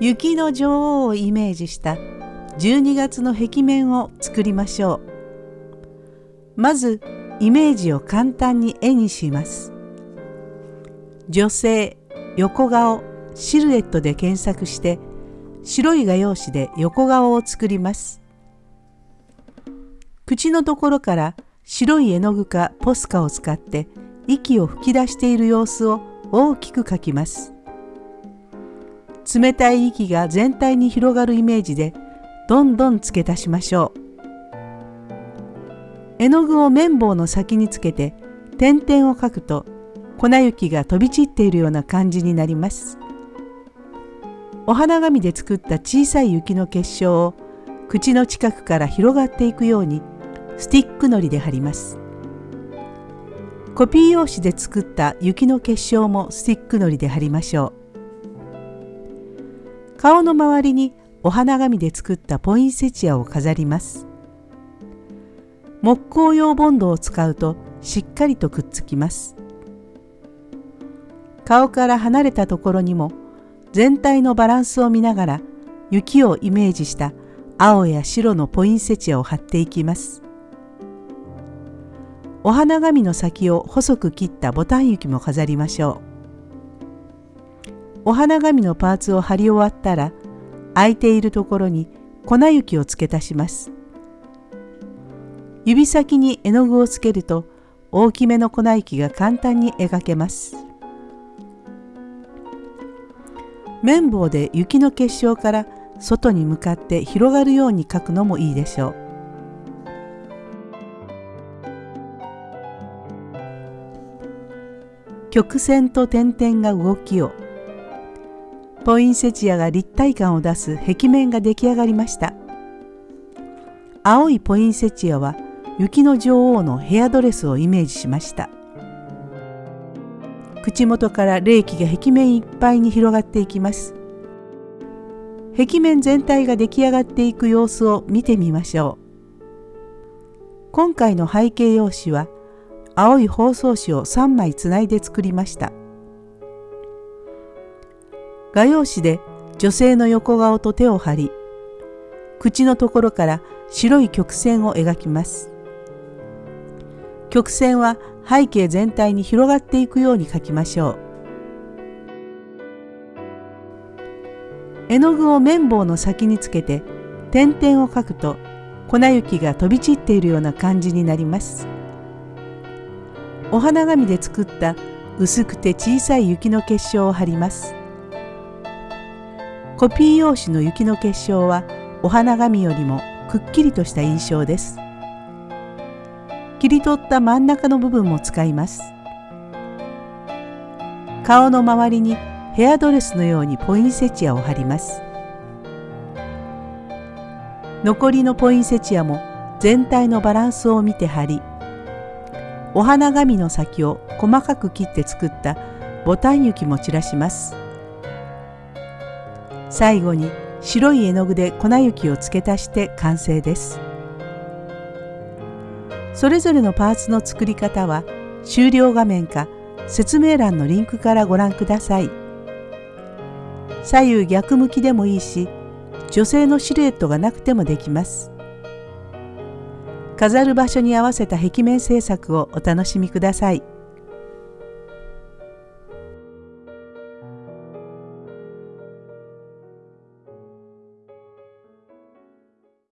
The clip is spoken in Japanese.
雪の女王をイメージした12月の壁面を作りましょう。まずイメージを簡単に絵にします。女性、横顔、シルエットで検索して白い画用紙で横顔を作ります。口のところから白い絵の具かポスカを使って息を吹き出している様子を大きく描きます。冷たい息が全体に広がるイメージでどんどん付け足しましょう。絵の具を綿棒の先につけて点々を描くと粉雪が飛び散っているような感じになります。お花紙で作った小さい雪の結晶を口の近くから広がっていくようにスティックのりで貼ります。コピー用紙で作った雪の結晶もスティックのりで貼りましょう。顔の周りにお花紙で作ったポインセチアを飾ります。木工用ボンドを使うとしっかりとくっつきます。顔から離れたところにも全体のバランスを見ながら雪をイメージした青や白のポインセチアを貼っていきます。お花紙の先を細く切ったボタン雪も飾りましょう。お花紙のパーツを貼り終わったら空いているところに粉雪を付け足します。指先に絵の具をつけると大きめの粉雪が簡単に描けます。綿棒で雪の結晶から外に向かって広がるように描くのもいいでしょう。曲線と点々が動きをポインセチアが立体感を出す壁面が出来上がりました。青いポインセチアは雪の女王のヘアドレスをイメージしました。口元から冷気が壁面いっぱいに広がっていきます。壁面全体が出来上がっていく様子を見てみましょう。今回の背景用紙は青い包装紙を3枚つないで作りました。画用紙で女性の横顔と手を張り口のところから白い曲線を描きます。曲線は背景全体に広がっていくように描きましょう。絵の具を綿棒の先につけて点々を描くと粉雪が飛び散っているような感じになります。お花紙で作った薄くて小さい雪の結晶を貼ります。コピー用紙の雪の結晶はお花紙よりもくっきりとした印象です。切り取った真ん中の部分も使います。顔の周りにヘアドレスのようにポインセチアを貼ります。残りのポインセチアも全体のバランスを見て貼りお花紙の先を細かく切って作ったボタン雪も散らします。最後に白い絵の具で粉雪を付け足して完成です。それぞれのパーツの作り方は終了画面か説明欄のリンクからご覧ください。左右逆向きでもいいし女性のシルエットがなくてもできます。飾る場所に合わせた壁面制作をお楽しみください。